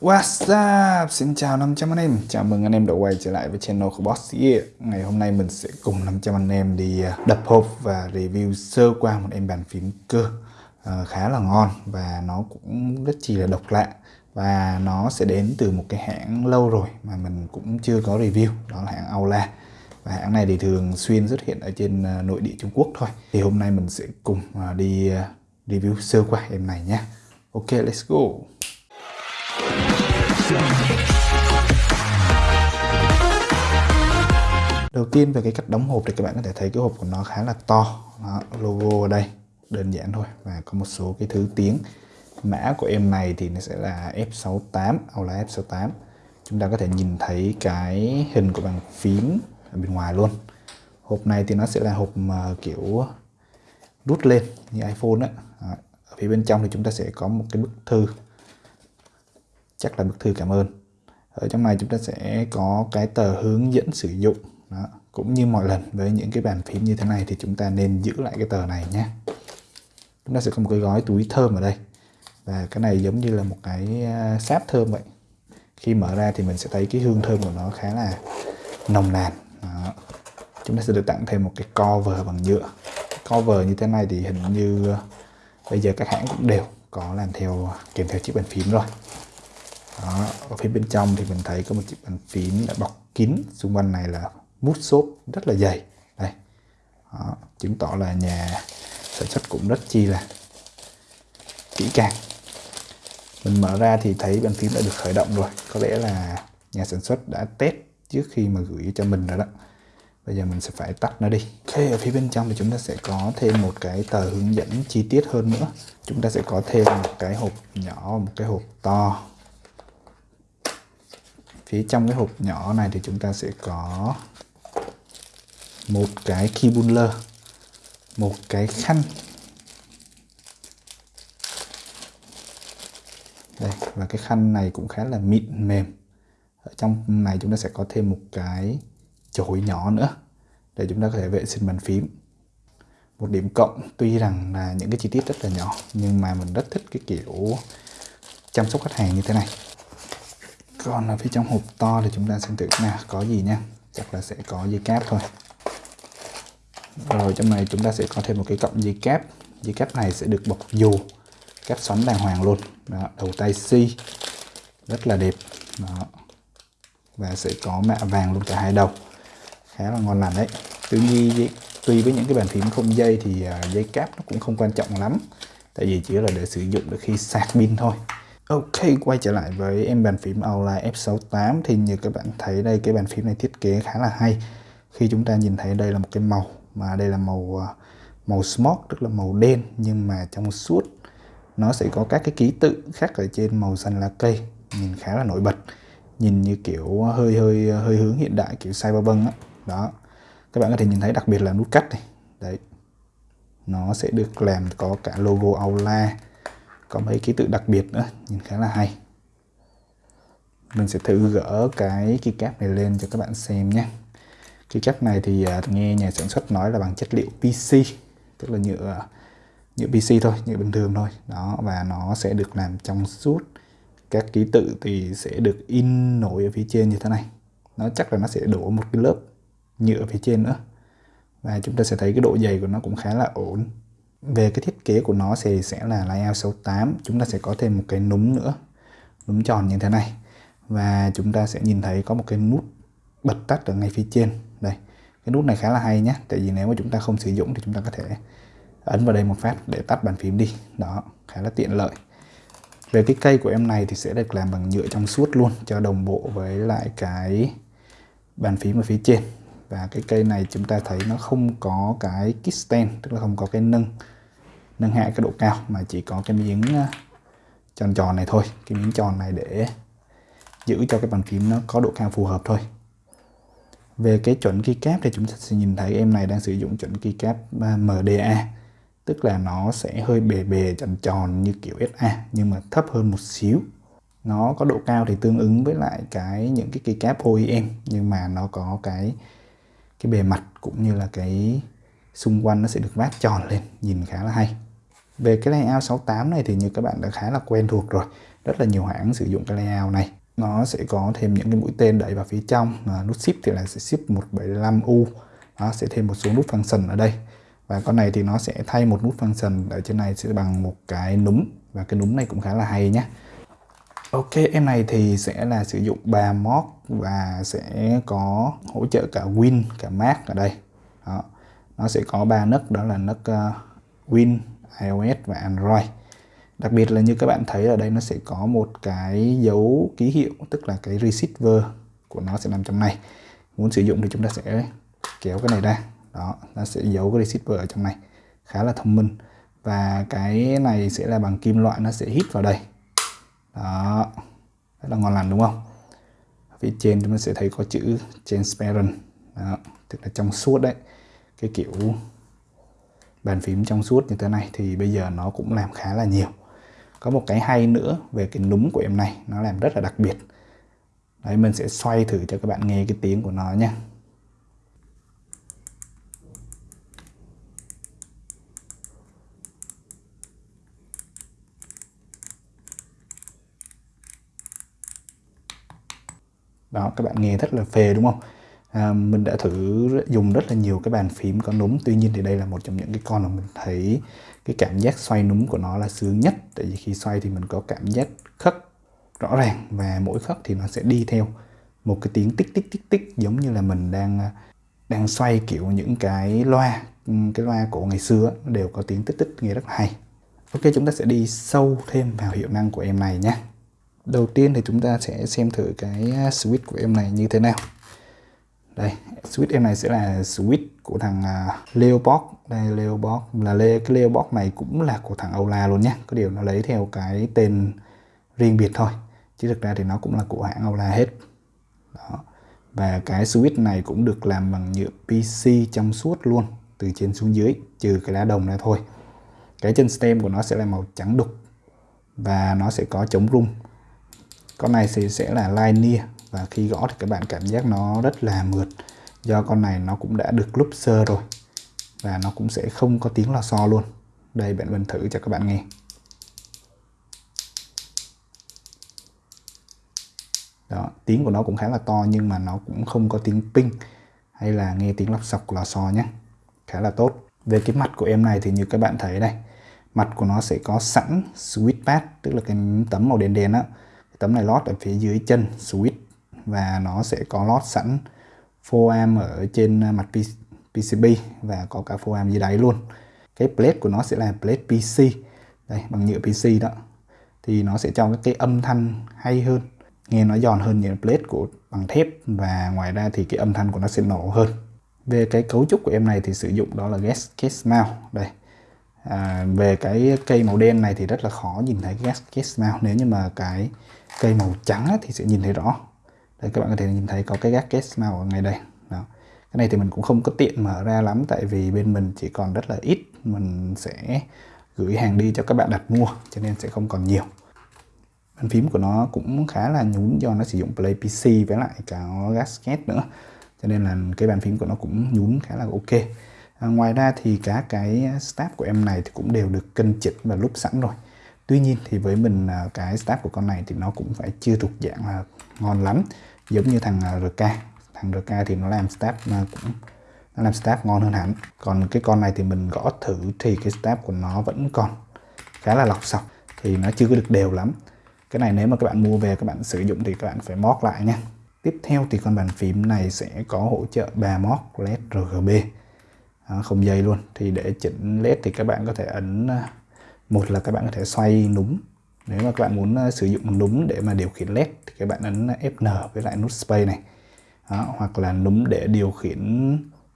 What's up? Xin chào 500 anh em. Chào mừng anh em đã quay trở lại với channel của Boss Gear. Ngày hôm nay mình sẽ cùng 500 anh em đi à, đập hộp và review sơ qua một em bàn phím cơ à, khá là ngon và nó cũng rất chi là độc lạ. Và nó sẽ đến từ một cái hãng lâu rồi mà mình cũng chưa có review đó là hãng Aula. Và hãng này thì thường xuyên xuất hiện ở trên à, nội địa Trung Quốc thôi. Thì hôm nay mình sẽ cùng à, đi review sơ qua em này nhé. Ok let's go. Đầu tiên về cái cách đóng hộp thì các bạn có thể thấy cái hộp của nó khá là to. Đó, logo ở đây đơn giản thôi. Và có một số cái thứ tiếng. Mã của em này thì nó sẽ là F68 Aula F68. Chúng ta có thể nhìn thấy cái hình của bàn phím ở bên ngoài luôn. Hộp này thì nó sẽ là hộp mà kiểu rút lên như iPhone á. Ở phía bên trong thì chúng ta sẽ có một cái bức thư chắc là bức thư cảm ơn. Ở trong này chúng ta sẽ có cái tờ hướng dẫn sử dụng. Đó. cũng như mọi lần, với những cái bàn phím như thế này thì chúng ta nên giữ lại cái tờ này nhé. Chúng ta sẽ có một cái gói túi thơm ở đây. Và cái này giống như là một cái à, sáp thơm vậy. Khi mở ra thì mình sẽ thấy cái hương thơm của nó khá là nồng nàn. Đó. chúng ta sẽ được tặng thêm một cái cover bằng nhựa. Cover như thế này thì hình như à, bây giờ các hãng cũng đều có làm theo à, kèm theo chiếc bàn phím rồi đó, ở phía bên trong thì mình thấy có một chiếc bàn phím đã bọc kín. Xung quanh này là mút xốp rất là dày. Đây. Đó, chứng tỏ là nhà sản xuất cũng rất chi là kỹ càng. Mình mở ra thì thấy bàn phím đã được khởi động rồi. Có lẽ là nhà sản xuất đã test trước khi mà gửi cho mình rồi đó. Bây giờ mình sẽ phải tắt nó đi. Ok ở phía bên trong thì chúng ta sẽ có thêm một cái tờ hướng dẫn chi tiết hơn nữa. Chúng ta sẽ có thêm một cái hộp nhỏ một cái hộp to phía trong cái hộp nhỏ này thì chúng ta sẽ có một cái key buller, một cái khăn. Đây, và cái khăn này cũng khá là mịn mềm. Ở trong này chúng ta sẽ có thêm một cái chổi nhỏ nữa để chúng ta có thể vệ sinh bàn phím. Một điểm cộng, tuy rằng là những cái chi tiết rất là nhỏ, nhưng mà mình rất thích cái kiểu chăm sóc khách hàng như thế này còn ở phía trong hộp to thì chúng ta xem thử nào có gì nha chắc là sẽ có dây cáp thôi. Rồi trong này chúng ta sẽ có thêm một cái cọng dây cáp. Dây cáp này sẽ được bọc dù cáp xoắn đàng hoàng luôn. Đó, đầu tay C rất là đẹp. Đó. và sẽ có mạ vàng luôn cả hai đầu. Khá là ngon lành đấy. Tuy nhiên tuy với những cái bàn phím không dây thì à, dây cáp nó cũng không quan trọng lắm. Tại vì chỉ là để sử dụng được khi sạc pin thôi. Ok, quay trở lại với em bàn phím Aula F68. Thì như các bạn thấy đây cái bàn phím này thiết kế khá là hay. Khi chúng ta nhìn thấy đây là một cái màu mà đây là màu à, màu smoke tức là màu đen. Nhưng mà trong suốt nó sẽ có các cái ký tự khác ở trên màu xanh lá cây. Nhìn khá là nổi bật. Nhìn như kiểu hơi hơi hơi hướng hiện đại kiểu cyberpunk đó. đó. Các bạn có thể nhìn thấy đặc biệt là nút cắt này. Đấy. Nó sẽ được làm có cả logo Aula có mấy ký tự đặc biệt nữa, nhìn khá là hay. Mình sẽ thử gỡ cái keycap này lên cho các bạn xem nhé. Keycap này thì à, nghe nhà sản xuất nói là bằng chất liệu PC tức là nhựa nhựa PC thôi, nhựa bình thường thôi. Đó, và nó sẽ được làm trong suốt. Các ký tự thì sẽ được in nổi ở phía trên như thế này. Nó chắc là nó sẽ đổ một cái lớp nhựa phía trên nữa. Và chúng ta sẽ thấy cái độ dày của nó cũng khá là ổn về cái thiết kế của nó thì sẽ là layout 68 chúng ta sẽ có thêm một cái núm nữa, núm tròn như thế này. Và chúng ta sẽ nhìn thấy có một cái nút bật tắt ở ngay phía trên. Đây, cái nút này khá là hay nhé tại vì nếu mà chúng ta không sử dụng thì chúng ta có thể ấn vào đây một phát để tắt bàn phím đi. Đó, khá là tiện lợi. Về cái cây của em này thì sẽ được làm bằng nhựa trong suốt luôn, cho đồng bộ với lại cái bàn phím ở phía trên và cái cây này chúng ta thấy nó không có cái kickstand tức là không có cái nâng nâng hạ cái độ cao, mà chỉ có cái miếng ờ, tròn tròn này thôi. Cái miếng tròn này để giữ cho cái bàn phím nó có độ cao phù hợp thôi. Về cái chuẩn keycap thì chúng ta sẽ nhìn thấy em này đang sử dụng chuẩn keycap ờ, MDA tức là nó sẽ hơi bề bề, tròn tròn như kiểu SA nhưng mà thấp hơn một xíu. Nó có độ cao thì tương ứng với lại cái những cái keycap OEM nhưng mà nó có cái cái bề mặt cũng như là cái xung quanh nó sẽ được vát tròn lên nhìn khá là hay. Về cái layout 68 này thì như các bạn đã khá là quen thuộc rồi rất là nhiều hãng sử dụng cái layout này. Nó sẽ có thêm những cái mũi tên đẩy vào phía trong à, nút ship thì là sẽ ship 175U nó sẽ thêm một số nút function ở đây. Và con này thì nó sẽ thay một nút function ở trên này sẽ bằng một cái núm và cái núm này cũng khá là hay nhé Ok em này thì sẽ là sử dụng 3 mod và sẽ có hỗ trợ cả Win cả Mac ở đây. Đó. nó sẽ có ba nấc đó là nấc uh, Win iOS và Android. Đặc biệt là như các bạn thấy ở đây nó sẽ có một cái dấu ký hiệu tức là cái receiver của nó sẽ nằm trong này. Muốn sử dụng thì chúng ta sẽ kéo cái này ra. Đó nó sẽ giấu cái receiver ở trong này. Khá là thông minh. Và cái này sẽ là bằng kim loại nó sẽ hít vào đây đó. Rất là ngon lành đúng không? Phía trên chúng ta sẽ thấy có chữ transparent. Đó, tức là trong suốt đấy. Cái kiểu bàn phím trong suốt như thế này thì bây giờ nó cũng làm khá là nhiều. Có một cái hay nữa về cái núm của em này nó làm rất là đặc biệt. Đấy mình sẽ xoay thử cho các bạn nghe cái tiếng của nó nhé đó các bạn nghe rất là phê đúng không? À, mình đã thử dùng rất là nhiều cái bàn phím có núm tuy nhiên thì đây là một trong những cái con mà mình thấy cái cảm giác xoay núm của nó là sướng nhất. Tại vì khi xoay thì mình có cảm giác khắc rõ ràng và mỗi khắc thì nó sẽ đi theo một cái tiếng tích tích tích tích giống như là mình đang à, đang xoay kiểu những cái loa cái loa cổ ngày xưa đều có tiếng tích tích nghe rất là hay. Ok chúng ta sẽ đi sâu thêm vào hiệu năng của em này nhé đầu tiên thì chúng ta sẽ xem thử cái à, switch của em này như thế nào. Đây, switch em này sẽ là switch của thằng à, Leopold. Đây, Leopold là le cái Leopold này cũng là của thằng ola luôn nhé có điều nó lấy theo cái tên riêng biệt thôi, chứ thực ra thì nó cũng là của hãng ola hết. Đó. Và cái switch này cũng được làm bằng nhựa PC trong suốt luôn, từ trên xuống dưới, trừ cái lá đồng này thôi. Cái chân stem của nó sẽ là màu trắng đục và nó sẽ có chống rung con này thì sẽ là linear và khi gõ thì các bạn cảm giác nó rất là mượt. Do con này nó cũng đã được looper rồi, và nó cũng sẽ không có tiếng lò xo luôn. Đây, bạn mình thử cho các bạn nghe. Đó, tiếng của nó cũng khá là to, nhưng mà nó cũng không có tiếng ping, hay là nghe tiếng lọc sọc, lò xo nhé. Khá là tốt. Về cái mặt của em này thì như các bạn thấy đây mặt của nó sẽ có sẵn switch pad tức là cái tấm màu đen đen á tấm này lót ở phía dưới chân switch và nó sẽ có lót sẵn 4am ở trên à, mặt PCB và có cả 4am dưới đáy luôn. Cái plate của nó sẽ là plate PC đây bằng nhựa PC đó. Thì nó sẽ cho cái âm thanh hay hơn nghe nó giòn hơn những plate của bằng thép và ngoài ra thì cái âm thanh của nó sẽ nổ hơn. Về cái cấu trúc của em này thì sử dụng đó là gas case mount. Đây. À, về cái cây màu đen này thì rất là khó nhìn thấy gas case mount. Nếu như mà cái cây màu trắng thì sẽ nhìn thấy rõ. Đây các bạn có thể nhìn thấy có cái gác kết màu ở ngay đây. Đó. cái này thì mình cũng không có tiện mở ra lắm tại vì bên mình chỉ còn rất là ít. Mình sẽ gửi hàng đi cho các bạn đặt mua cho nên sẽ không còn nhiều. Bàn phím của nó cũng khá là nhún do nó sử dụng Play PC với lại cả gasket nữa. Cho nên là cái bàn phím của nó cũng nhún khá là ok. À, ngoài ra thì cả cái staff của em này thì cũng đều được cân chỉnh và lúc sẵn rồi tuy nhiên thì với mình à, cái stab của con này thì nó cũng phải chưa thuộc dạng là ngon lắm, giống như thằng à, RK thằng RK thì nó làm stab à, cũng, nó làm stab ngon hơn hẳn. Còn cái con này thì mình gõ thử thì cái stab của nó vẫn còn khá là lọc sọc, thì nó chưa có được đều lắm. Cái này nếu mà các bạn mua về, các bạn sử dụng thì các bạn phải mót lại nha. Tiếp theo thì con bàn phím này sẽ có hỗ trợ 3 mót led RGB không dây luôn. Thì để chỉnh led thì các bạn có thể ấn một là các bạn có thể xoay núm. Nếu mà các bạn muốn ờ, sử dụng núm để mà điều khiển led thì các bạn ấn Fn với lại nút space này. Đó, hoặc là núm để điều khiển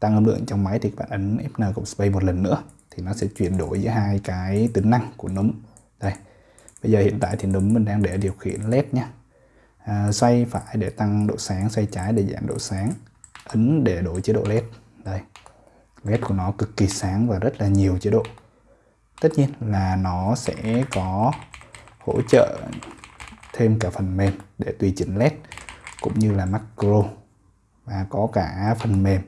tăng âm lượng trong máy thì các bạn ấn Fn cộng space một lần nữa thì nó sẽ chuyển đổi giữa hai cái tính năng của núm. Đây bây giờ hiện tại thì núm mình đang để điều khiển led nhé à, ờ, xoay phải để tăng độ sáng xoay trái để giảm độ sáng. Ấn để đổi chế độ led. Đây led của nó cực kỳ sáng và rất là nhiều chế độ tất nhiên là nó sẽ có hỗ trợ thêm cả phần mềm để tùy chỉnh led cũng như là macro và có cả phần mềm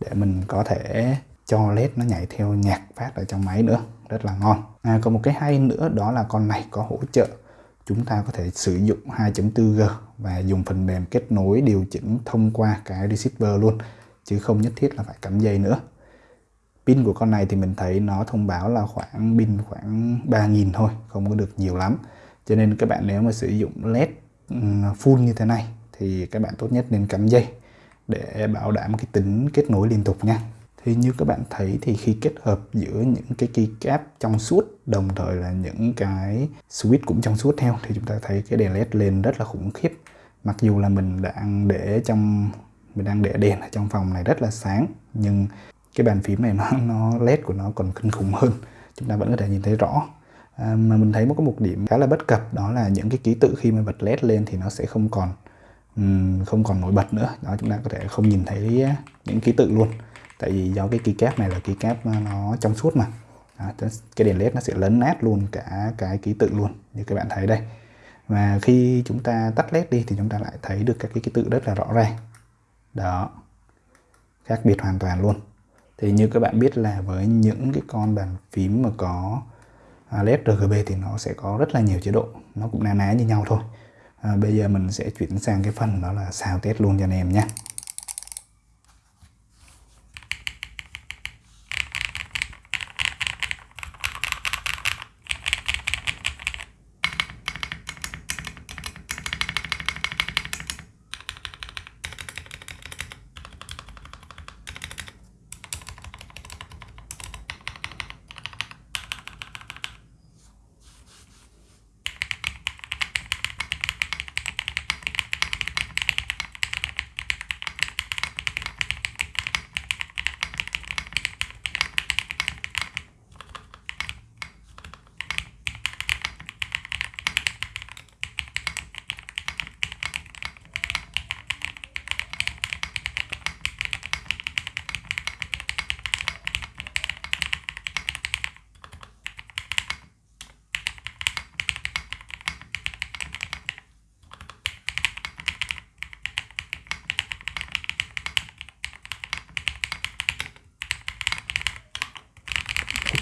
để mình có thể cho led nó nhảy theo nhạc phát ở trong máy nữa. Rất là ngon. À, còn một cái hay nữa đó là con này có hỗ trợ chúng ta có thể sử dụng 2.4G và dùng phần mềm kết nối điều chỉnh thông qua cái receiver luôn chứ không nhất thiết là phải cắm dây nữa pin của con này thì mình thấy nó thông báo là khoảng pin khoảng 3.000 thôi, không có được nhiều lắm. Cho nên các bạn nếu mà sử dụng led full như thế này thì các bạn tốt nhất nên cắm dây để bảo đảm cái tính kết nối liên tục nha. Thì như các bạn thấy thì khi kết hợp giữa những cái keycap trong suốt, đồng thời là những cái switch cũng trong suốt theo, thì chúng ta thấy cái đèn led lên rất là khủng khiếp. Mặc dù là mình đang để trong, mình đang để đèn ở trong phòng này rất là sáng, nhưng cái bàn phím này nó nó led của nó còn kinh khủng hơn. Chúng ta vẫn có thể nhìn thấy rõ. À, mà mình thấy một cái một điểm khá là bất cập đó là những cái ký tự khi mà bật led lên thì nó sẽ không còn um, không còn nổi bật nữa. Đó chúng ta có thể không nhìn thấy những ký tự luôn. Tại vì do cái keycap này là keycap nó trong suốt mà. Đó, cái đèn led nó sẽ lấn nát luôn cả cái ký tự luôn như các bạn thấy đây. Và khi chúng ta tắt led đi thì chúng ta lại thấy được các cái ký tự rất là rõ ràng. Đó khác biệt hoàn toàn luôn thì như các bạn biết là với những cái con bàn phím mà có à, led RGB thì nó sẽ có rất là nhiều chế độ. Nó cũng na ná như nhau thôi. À, bây giờ mình sẽ chuyển sang cái phần đó là sao test luôn cho anh em nhé.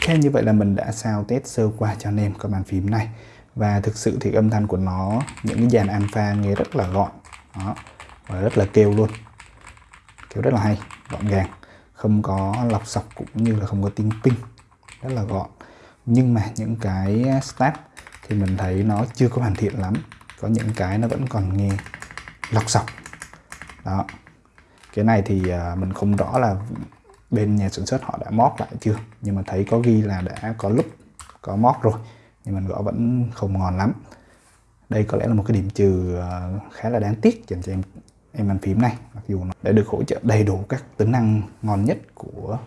Ok như vậy là mình đã sao test sơ qua cho anh em con bàn phím này. Và thực sự thì âm thanh của nó, những cái dàn alpha nghe rất là gọn. Đó, và rất là kêu luôn. Kêu rất là hay, gọn gàng. Không có lọc sọc cũng như là không có tiếng ping. Rất là gọn. Nhưng mà những cái stat thì mình thấy nó chưa có hoàn thiện lắm. Có những cái nó vẫn còn nghe lọc sọc. Đó. Cái này thì à, mình không rõ là bên nhà sản xuất họ đã mót lại chưa? Nhưng mà thấy có ghi là đã có lúc có mót rồi nhưng mình gõ vẫn không ngon lắm. Đây có lẽ là một cái điểm trừ ờ, khá là đáng tiếc dành cho em em bàn phím này mặc dù nó đã được hỗ trợ đầy đủ các tính năng ngon nhất của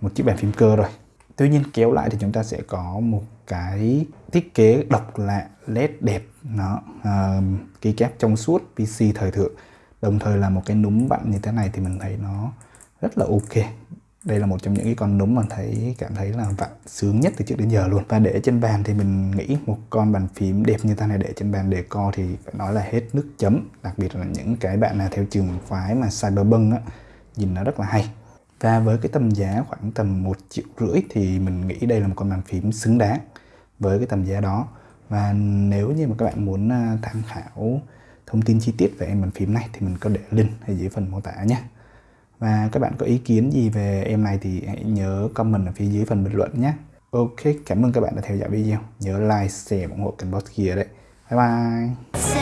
một chiếc bàn phím cơ rồi. Tuy nhiên kéo lại thì chúng ta sẽ có một cái thiết kế độc lạ led đẹp nó ờ, uh, kép trong suốt PC thời thượng. Đồng thời là một cái núm vặn như thế này thì mình thấy nó rất là ok. Đây là một trong những cái con núm mà thấy, cảm thấy là vặn sướng nhất từ trước đến giờ luôn. Và để trên bàn thì mình nghĩ một con bàn phím đẹp như ta này để trên bàn để co thì phải nói là hết nước chấm. Đặc biệt là những cái bạn nào theo trường phái mà cyberpunk á, nhìn nó rất là hay. Và với cái tầm giá khoảng tầm một triệu rưỡi thì mình nghĩ đây là một con bàn phím xứng đáng với cái tầm giá đó. Và nếu như mà các bạn muốn à, tham khảo thông tin chi tiết về em bàn phím này thì mình có để link ở dưới phần mô tả nhé và các bạn có ý kiến gì về em này thì hãy nhớ comment ở phía dưới phần bình luận nhé. Ok, cảm ơn các bạn đã theo dõi video. Nhớ like, share, ủng hộ kênh Boss kia đấy. Bye bye.